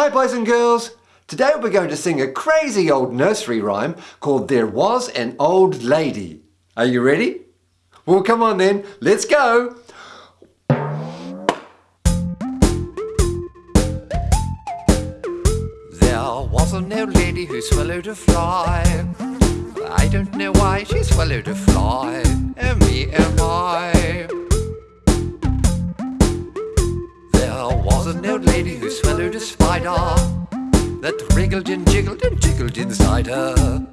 Hi boys and girls! Today we're going to sing a crazy old nursery rhyme called There Was an Old Lady. Are you ready? Well come on then, let's go! There was an old lady who swallowed a fly. I don't know why she swallowed a fly. And me oh, am I. There was an old lady who swallowed a spider that wriggled and jiggled and jiggled inside her.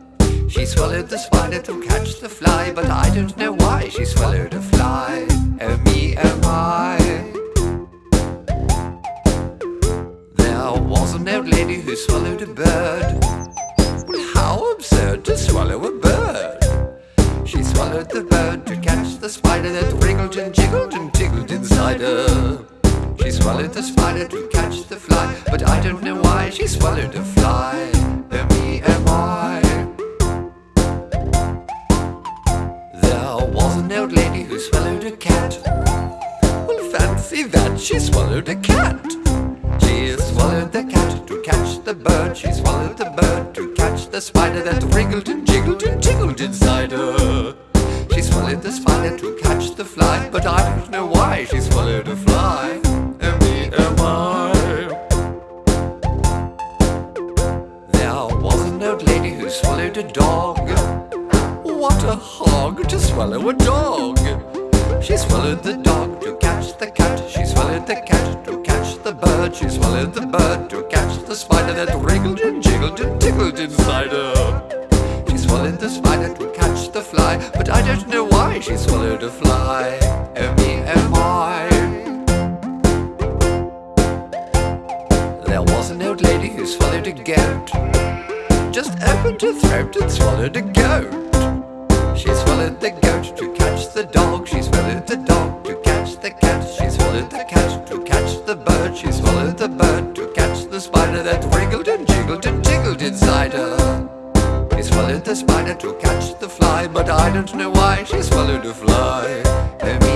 She swallowed the spider to catch the fly, but I don't know why she swallowed a fly. Oh me, oh my. There was an old lady who swallowed a bird. Well, how absurd to swallow a bird! She swallowed the bird to catch the spider that wriggled and jiggled and jiggled inside her. She swallowed the spider to catch the fly, but I don't know why she swallowed a fly. Me, my. There was an old lady who swallowed a cat. Well, fancy that, she swallowed a cat. She swallowed the cat to catch the bird. She swallowed the bird to catch the spider that wriggled and jiggled and jiggled inside her. She swallowed the spider to catch the fly, but I don't know why she swallowed a fly. There was an old lady who swallowed a dog. What a hog to swallow a dog! She swallowed the dog to catch the cat. She swallowed the cat to catch the bird. She swallowed the bird to catch the spider that wriggled and jiggled and tickled inside her. She swallowed the spider to catch the fly, but I don't know why she swallowed a fly. There was an old lady who swallowed a goat. Just opened her throat and swallowed a goat. She swallowed the goat to catch the dog. She swallowed the dog to catch the cat. She swallowed the cat to catch the bird. She swallowed the bird to catch the spider that wriggled and jiggled and jiggled inside her. She swallowed the spider to catch the fly, but I don't know why she swallowed a fly.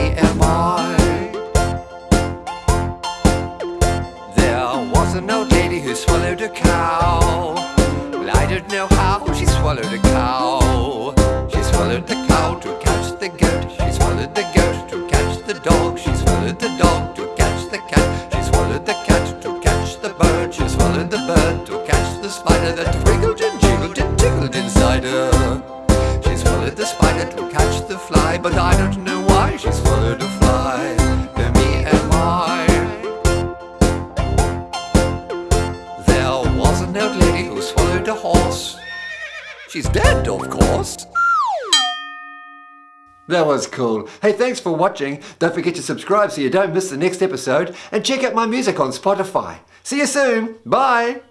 Swallowed a cow. She swallowed the cow to catch the goat. She swallowed the goat to catch the dog. She swallowed the dog to catch the cat. She swallowed the cat to catch the bird. She swallowed the bird to catch the spider that wriggled and jiggled and tickled inside her. She swallowed the spider to catch the fly, but I don't know why she swallowed a fly. She's dead, of course. That was cool. Hey, thanks for watching. Don't forget to subscribe so you don't miss the next episode and check out my music on Spotify. See you soon. Bye.